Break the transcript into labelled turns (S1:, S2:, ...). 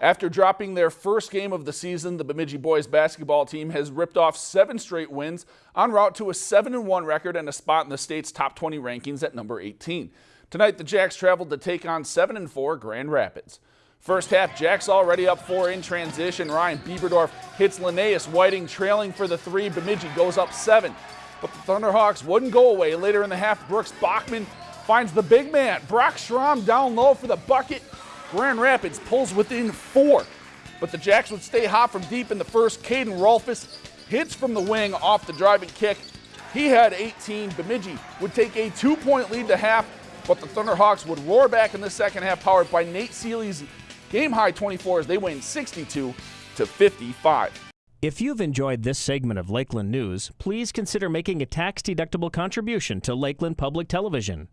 S1: After dropping their first game of the season, the Bemidji boys basketball team has ripped off seven straight wins en route to a 7-1 record and a spot in the state's top 20 rankings at number 18. Tonight, the Jacks traveled to take on 7-4 Grand Rapids. First half, Jacks already up four in transition. Ryan Bieberdorf hits Linnaeus Whiting trailing for the three. Bemidji goes up seven. But the Thunderhawks wouldn't go away. Later in the half, Brooks Bachman finds the big man. Brock Schramm down low for the bucket. Grand Rapids pulls within four. But the Jacks would stay hot from deep in the first. Caden Rolfus hits from the wing off the driving kick. He had 18. Bemidji would take a two-point lead to half, but the Thunderhawks would roar back in the second half, powered by Nate Seeley's game-high 24 as they win 62 to 55.
S2: If you've enjoyed this segment of Lakeland News, please consider making a tax-deductible contribution to Lakeland Public Television.